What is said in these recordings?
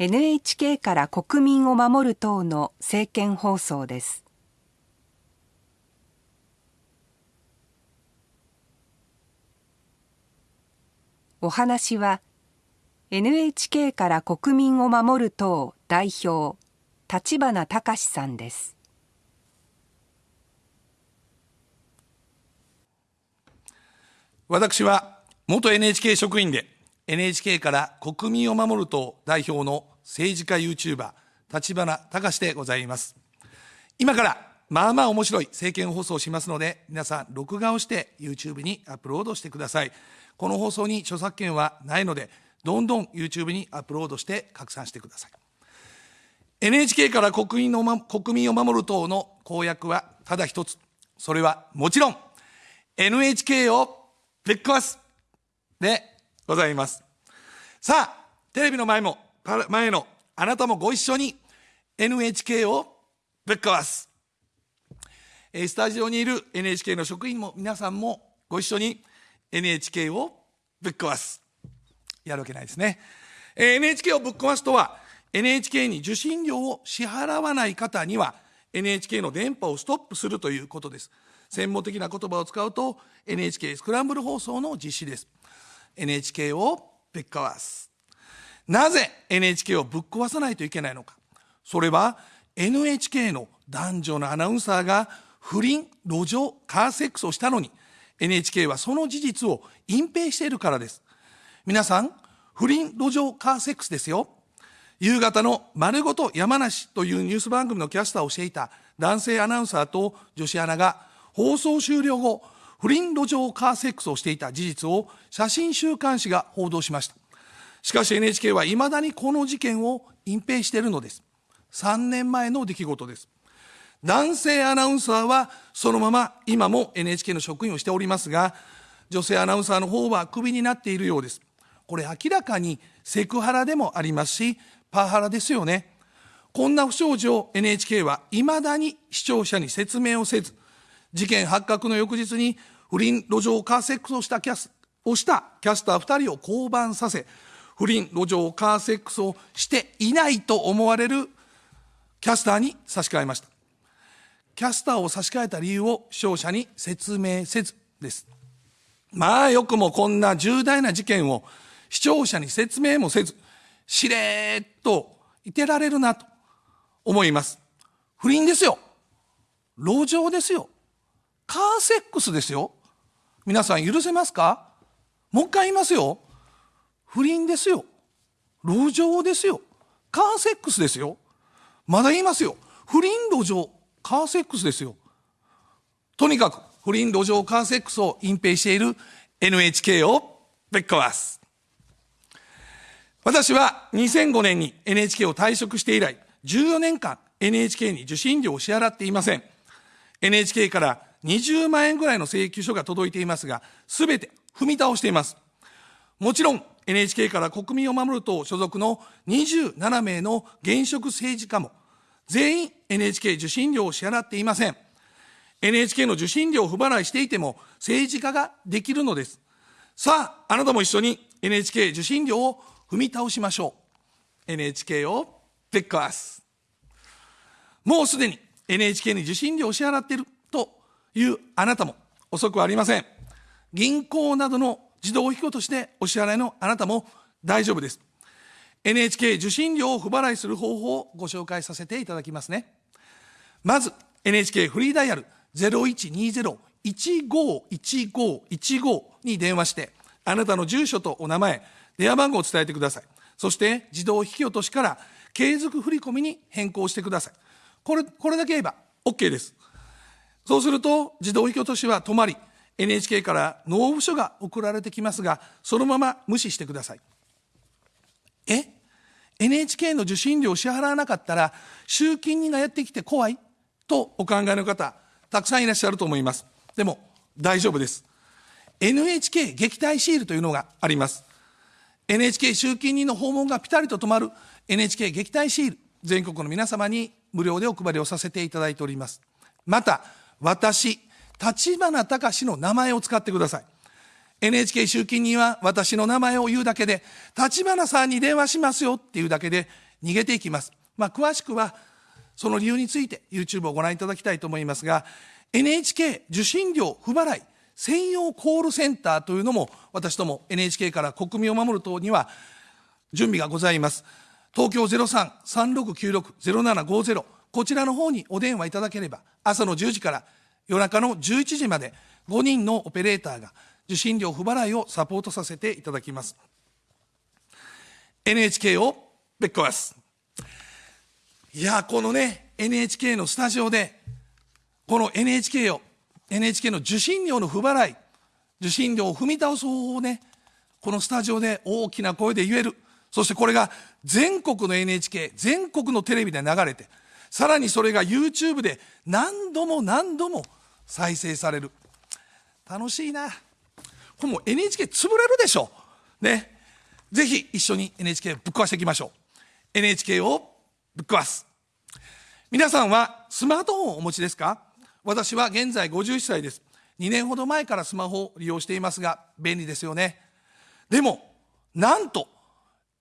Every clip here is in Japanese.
NHK から国民を守る党の政見放送です。お話は NHK から国民を守る党代表立花隆さんです。私は元 NHK 職員で NHK から国民を守る党代表の政治家 YouTuber 立花隆でございます。今からまあまあ面白い政見放送をしますので皆さん録画をして YouTube にアップロードしてください。この放送に著作権はないのでどんどん YouTube にアップロードして拡散してください。NHK から国民の、ま、国民を守る党の公約はただ一つ。それはもちろん NHK をぶっ壊す。でございます。さあテレビの前も前のあなたもご一緒に NHK をぶっ壊す。スタジオにいる NHK の職員も皆さんもご一緒に NHK をぶっ壊す。やるわけないですね。NHK をぶっ壊すとは NHK に受信料を支払わない方には NHK の電波をストップするということです。専門的な言葉を使うと NHK スクランブル放送の実施です。NHK をぶっ壊す。なぜ NHK をぶっ壊さないといけないのか。それは NHK の男女のアナウンサーが不倫路上カーセックスをしたのに NHK はその事実を隠蔽しているからです。皆さん不倫路上カーセックスですよ。夕方の丸ごと山梨というニュース番組のキャスターをしていた男性アナウンサーと女子アナが放送終了後不倫路上カーセックスをしていた事実を写真週刊誌が報道しました。しかし NHK はいまだにこの事件を隠蔽しているのです。3年前の出来事です。男性アナウンサーはそのまま今も NHK の職員をしておりますが女性アナウンサーの方はクビになっているようです。これ明らかにセクハラでもありますしパワハラですよね。こんな不祥事を NHK はいまだに視聴者に説明をせず事件発覚の翌日に不倫路上カーセックスをしたキャスをしたキャスター2人を降板させ不倫路上カーセックスをしていないと思われるキャスターに差し替えました。キャスターを差し替えた理由を視聴者に説明せずです。まあよくもこんな重大な事件を視聴者に説明もせずしれーっといてられるなと思います。不倫ですよ。路上ですよ。カーセックスですよ。皆さん許せますか？もう一回言いますよ。不倫ですよ。路上ですよ。カーセックスですよ。まだ言いますよ。不倫路上カーセックスですよ。とにかく不倫路上カーセックスを隠蔽している NHK をぶっ壊す。私は2005年に NHK を退職して以来14年間 NHK に受信料を支払っていません。NHK から20万円ぐらいの請求書が届いていますが、すべて踏み倒しています。もちろん NHK から国民を守る党所属の27名の現職政治家も全員 NHK 受信料を支払っていません。NHK の受信料を不払いしていても政治家ができるのです。さあ、あなたも一緒に NHK 受信料を踏み倒しましょう。NHK をぶっ壊す。もうすでに NHK に受信料を支払っているというあなたも遅くはありません。銀行などの自動引き落としでお支払いのあなたも大丈夫です。NHK 受信料を不払いする方法をご紹介させていただきますね。まず NHK フリーダイヤル0120-151515に電話して、あなたの住所とお名前、電話番号を伝えてください。そして自動引き落としから継続振込に変更してください。これ、これだけ言えば OK です。そうすると自動引き落としは止まり NHK から納付書が送られてきますがそのまま無視してください。え？NHK の受信料を支払わなかったら集金人がやってきて怖い？とお考えの方たくさんいらっしゃると思います。でも大丈夫です。NHK 撃退シールというのがあります。NHK 集金人の訪問がピタリと止まる NHK 撃退シール全国の皆様に無料でお配りをさせていただいております。また私、立花隆の名前を使ってください。NHK 集金には私の名前を言うだけで、立花さんに電話しますよっていうだけで、逃げていきます。まあ、詳しくは、その理由について YouTube をご覧いただきたいと思いますが、NHK 受信料不払い専用コールセンターというのも私ども NHK から国民を守る党には準備がございます。東京03-3696-0750こちらの方にお電話いただければ朝の10時から夜中の11時まで5人のオペレーターが受信料不払いをサポートさせていただきます。NHK をぶっ壊す。いや、このね、NHK のスタジオで、この NHK を、NHK の受信料の不払い、受信料を踏み倒す方法をね、このスタジオで大きな声で言える。そしてこれが全国の NHK、全国のテレビで流れて、さらにそれが YouTube で何度も何度も再生される。楽しいな。これもう NHK 潰れるでしょ。ね。ぜひ一緒に NHK ぶっ壊していきましょう。NHK をぶっ壊す。皆さんはスマートフォンをお持ちですか？私は現在51歳です。2年ほど前からスマホを利用していますが、便利ですよね。でも、なんと、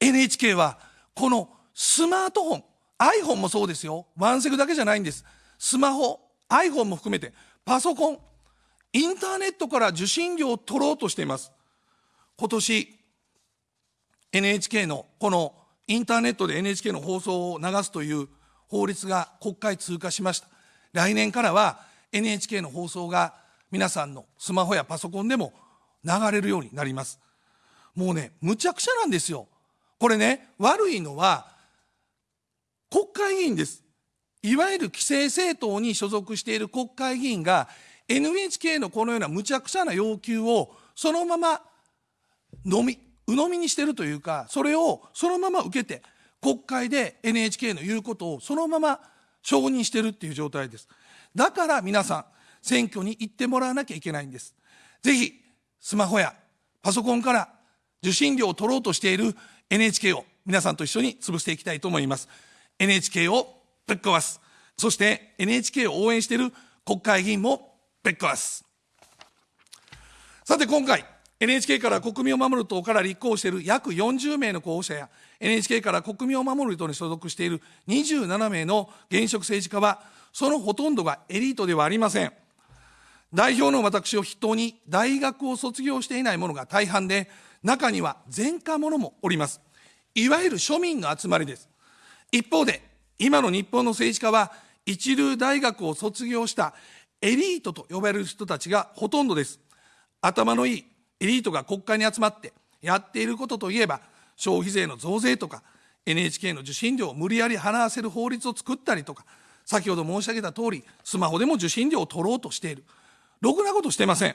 NHK は、このスマートフォン、iPhone もそうですよ。ワンセグだけじゃないんです。スマホ、iPhone も含めて、パソコン、インターネットから受信料を取ろうとしています。今年、NHK のこのインターネットで NHK の放送を流すという法律が国会通過しました。来年からは NHK の放送が皆さんのスマホやパソコンでも流れるようになります。もうね、むちゃくちゃなんですよ。これね、悪いのは国会議員です。いわゆる規制政党に所属している国会議員が NHK のこのようなむちゃくちゃな要求をそのまま飲み鵜呑みにしてるというかそれをそのまま受けて国会で NHK の言うことをそのまま承認してるっていう状態です。だから皆さん選挙に行ってもらわなきゃいけないんです。ぜひスマホやパソコンから受信料を取ろうとしている NHK を皆さんと一緒に潰していきたいと思います。NHK をぶっ壊す。そして NHK を応援している国会議員もぶっ壊す。さて今回 NHK から国民を守る党から立候補している約40名の候補者や NHK から国民を守る党に所属している27名の現職政治家はそのほとんどがエリートではありません。代表の私を筆頭に大学を卒業していない者が大半で中には前科者もおります。いわゆる庶民の集まりです。一方で今の日本の政治家は一流大学を卒業したエリートと呼ばれる人たちがほとんどです。頭のいいエリートが国会に集まってやっていることといえば消費税の増税とか NHK の受信料を無理やり払わせる法律を作ったりとか先ほど申し上げた通りスマホでも受信料を取ろうとしている。ろくなことしてません。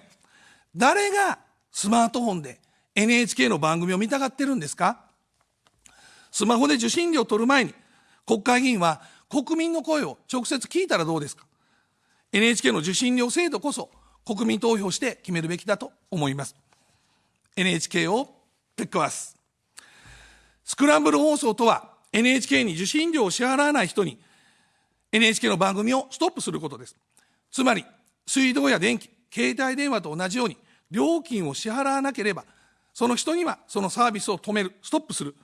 誰がスマートフォンで NHK の番組を見たがってるんですか？スマホで受信料を取る前に国会議員は国民の声を直接聞いたらどうですか？NHK の受信料制度こそ国民投票して決めるべきだと思います NHK をぶっ壊す。スクランブル放送とは NHK に受信料を支払わない人に NHK の番組をストップすることです。つまり、水道や電気、携帯電話と同じように料金を支払わなければ、その人にはそのサービスを止める、ストップする。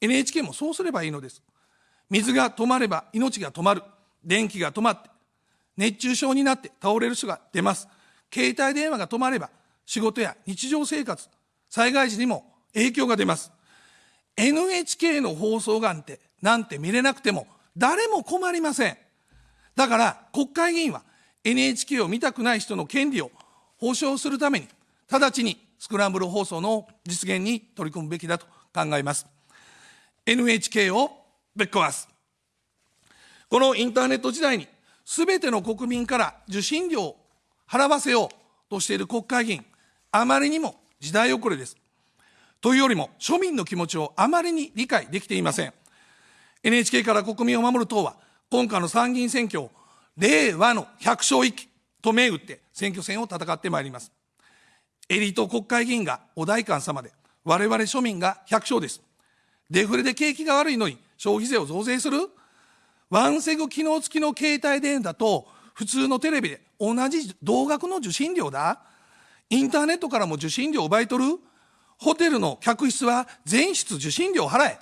NHK もそうすればいいのです。水が止まれば命が止まる。電気が止まって、熱中症になって倒れる人が出ます。携帯電話が止まれば仕事や日常生活、災害時にも影響が出ます。NHK の放送がんて、なんて見れなくても誰も困りません。だから国会議員は NHK を見たくない人の権利を保障するために、直ちにスクランブル放送の実現に取り組むべきだと考えます。NHK をぶっ壊す。このインターネット時代に、すべての国民から受信料を払わせようとしている国会議員、あまりにも時代遅れです。というよりも、庶民の気持ちをあまりに理解できていません。NHK から国民を守る党は、今回の参議院選挙を、令和の百姓一揆と銘打って選挙戦を戦ってまいります。エリート国会議員がお代官様で、我々庶民が百姓です。デフレで景気が悪いのに消費税を増税する？ワンセグ機能付きの携帯電話と普通のテレビで同じ同額の受信料だインターネットからも受信料を奪い取るホテルの客室は全室受信料を払え。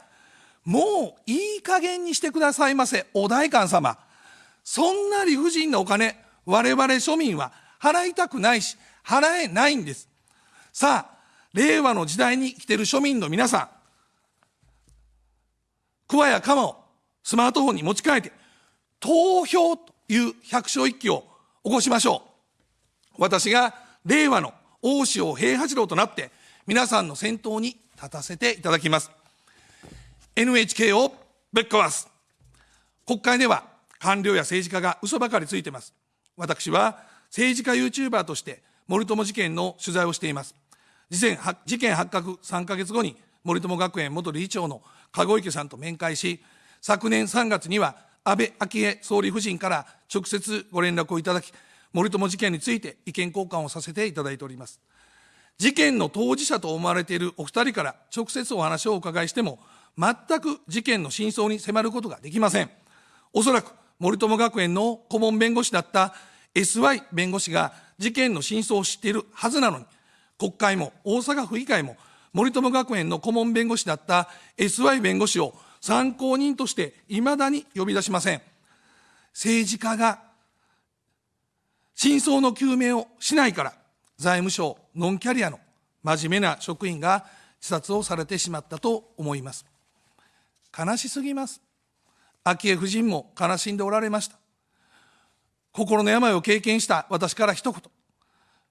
もういい加減にしてくださいませ、お代官様。そんな理不尽なお金、我々庶民は払いたくないし、払えないんです。さあ、令和の時代に生きている庶民の皆さん、桑や鎌をスマートフォンに持ち替えて、投票という百姓一揆を起こしましょう。私が令和の大塩平八郎となって、皆さんの先頭に立たせていただきます。NHK をぶっ壊す。国会では官僚や政治家が嘘ばかりついてます。私は政治家 YouTuber として森友事件の取材をしています。事件発覚3ヶ月後に森友学園元理事長の籠池さんと面会し、昨年3月には安倍昭恵総理夫人から直接ご連絡をいただき、森友事件について意見交換をさせていただいております。事件の当事者と思われているお二人から直接お話をお伺いしても、全く事件の真相に迫ることができません。おそらく森友学園の顧問弁護士だった SY 弁護士が事件の真相を知っているはずなのに、国会も大阪府議会も森友学園の顧問弁護士だった SY 弁護士を参考人として未だに呼び出しません。政治家が真相の究明をしないから、財務省ノンキャリアの真面目な職員が自殺をされてしまったと思います。悲しすぎます。昭恵夫人も悲しんでおられました。心の病を経験した私から一言。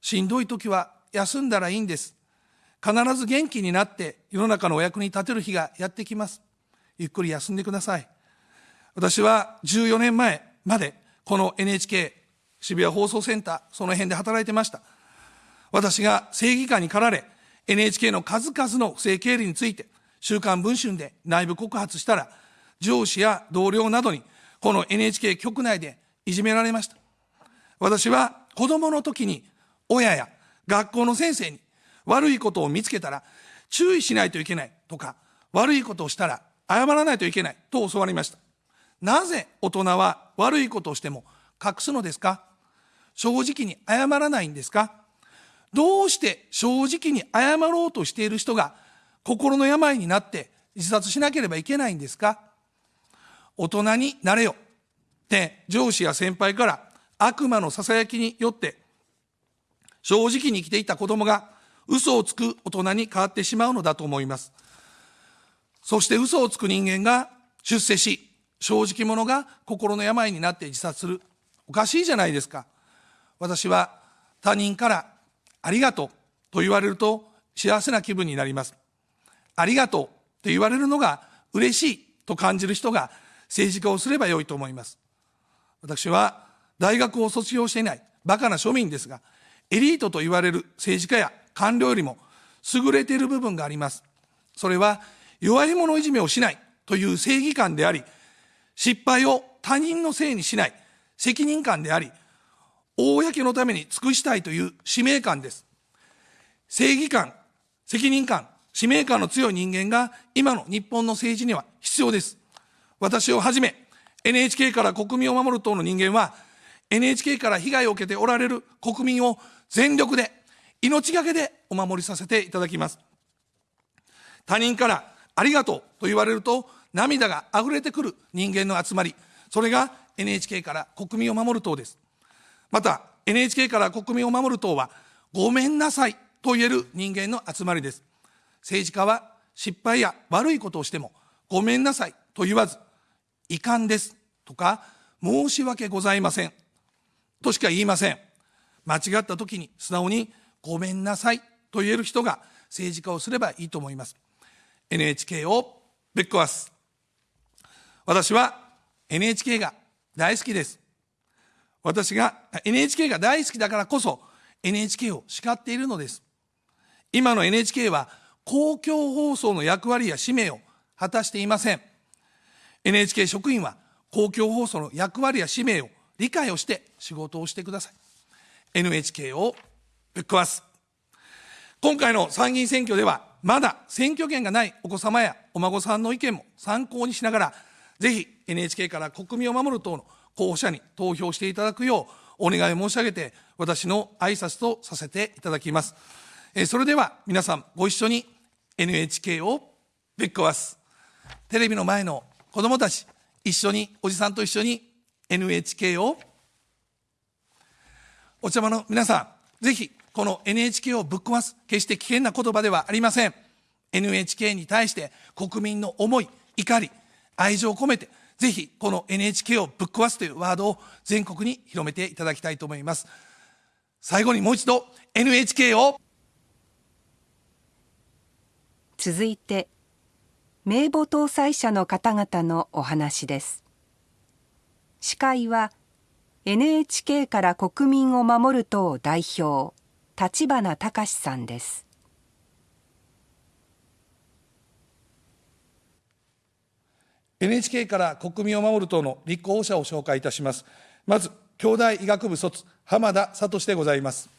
しんどい時は休んだらいいんです。必ず元気になって世の中のお役に立てる日がやってきます。ゆっくり休んでください。私は14年前までこの NHK 渋谷放送センター、その辺で働いてました。私が正義感に駆られ、NHK の数々の不正経理について、週刊文春で内部告発したら、上司や同僚などに、この NHK 局内でいじめられました。私は子供の時に親や学校の先生に悪いことを見つけたら注意しないといけないとか、悪いことをしたら謝らないといけないと教わりました。なぜ大人は悪いことをしても隠すのですか？正直に謝らないんですか？どうして正直に謝ろうとしている人が心の病になって自殺しなければいけないんですか？大人になれよ。って上司や先輩から悪魔の囁きによって正直に生きていた子供が嘘をつく大人に変わってしまうのだと思います。そして嘘をつく人間が出世し、正直者が心の病になって自殺する。おかしいじゃないですか。私は他人からありがとうと言われると幸せな気分になります。ありがとうと言われるのが嬉しいと感じる人が政治家をすればよいと思います。私は大学を卒業していないバカな庶民ですが、エリートと言われる政治家や官僚よりも優れている部分があります。それは弱い者いじめをしないという正義感であり、失敗を他人のせいにしない責任感であり、公のために尽くしたいという使命感です。正義感、責任感、使命感の強い人間が今の日本の政治には必要です。私をはじめ、NHK から国民を守る党の人間は、NHK から被害を受けておられる国民を全力で、命がけでお守りさせていただきます。他人からありがとうと言われると涙が溢れてくる人間の集まり、それが NHK から国民を守る党です。また NHK から国民を守る党はごめんなさいと言える人間の集まりです。政治家は失敗や悪いことをしてもごめんなさいと言わず遺憾ですとか申し訳ございませんとしか言いません。間違った時に素直にごめんなさいと言える人が政治家をすればいいと思います。NHK をぶっ壊す。私は NHK が大好きです。私が NHK が大好きだからこそ NHK を叱っているのです。今の NHK は公共放送の役割や使命を果たしていません。NHK 職員は公共放送の役割や使命を理解をして仕事をしてください。NHK をぶっ壊す。今回の参議院選挙では、まだ選挙権がないお子様やお孫さんの意見も参考にしながら、ぜひ NHK から国民を守る党の候補者に投票していただくようお願い申し上げて、私の挨拶とさせていただきます。えそれでは皆さんご一緒に NHK をぶっ壊す。テレビの前の子供たち、一緒に、おじさんと一緒に NHK を、お茶間の皆さん、ぜひ、この NHK をぶっ壊す、決して危険な言葉ではありません。NHK に対して国民の思い、怒り、愛情を込めて、ぜひこの NHK をぶっ壊すというワードを全国に広めていただきたいと思います。最後にもう一度 NHK を続いて名簿搭載者の方々のお話です司会は NHK から国民を守る党代表立花隆さんです NHK から国民を守る党の立候補者を紹介いたします。まず、兄弟医学部卒、浜田聡でございます。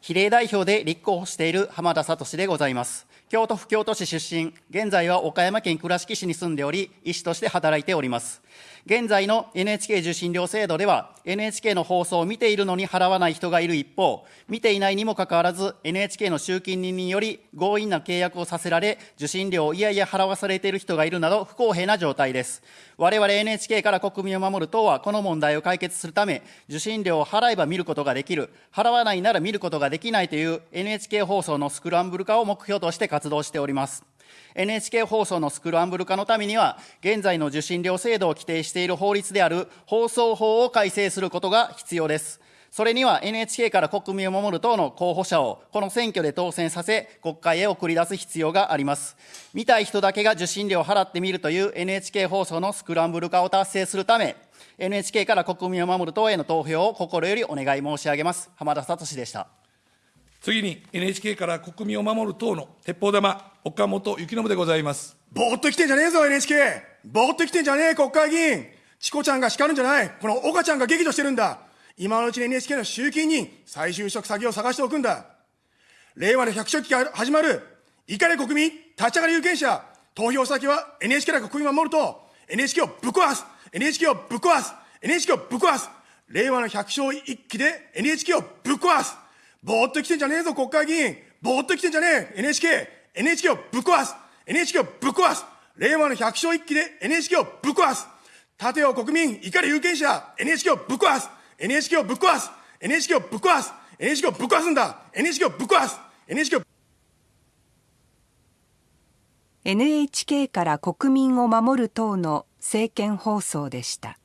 比例代表で立候補している浜田聡でございます。京都府京都市出身、現在は岡山県倉敷市に住んでおり、医師として働いております。現在の NHK 受信料制度では、NHK の放送を見ているのに払わない人がいる一方、見ていないにもかかわらず、NHK の集金人により強引な契約をさせられ、受信料をいやいや払わされている人がいるなど、不公平な状態です。我々 NHK から国民を守る党は、この問題を解決するため、受信料を払えば見ることができる、払わないなら見ることができないという NHK 放送のスクランブル化を目標として活動しております。NHK 放送のスクランブル化のためには、現在の受信料制度を規定している法律である放送法を改正することが必要です。それには NHK から国民を守る党の候補者をこの選挙で当選させ、国会へ送り出す必要があります。見たい人だけが受信料を払ってみるという NHK 放送のスクランブル化を達成するため、NHK から国民を守る党への投票を心よりお願い申し上げます。浜田聡でした。次に NHK から国民を守る党の鉄砲玉、岡本幸信でございます。ぼーっと来てんじゃねえぞ NHK! ぼーっと来てんじゃねえ国会議員。チコちゃんが叱るんじゃない。この岡ちゃんが激怒してるんだ。今のうちに NHK の集金人、再就職先を探しておくんだ。令和の百姓期が始まる。怒れ国民、立ち上がり有権者。投票先は NHK から国民を守ると NHK をぶっ壊す !NHK をぶっ壊す !NHK をぶっ壊す。令和の百姓一揆で NHK をぶっ壊す。ぼーっと来てんじゃねえぞ、国会議員。ぼーっと来てんじゃねえ。NHK。NHK をぶっ壊す。NHK をぶっ壊す。令和の百姓一揆で NHK をぶっ壊す。立てよ国民、怒り有権者。NHK をぶっ壊す。NHK をぶっ壊す。NHK をぶっ壊す。NHK をぶっ壊すんだ。NHK をぶっ壊す。NHK を NHK から国民を守る党の政見放送でした。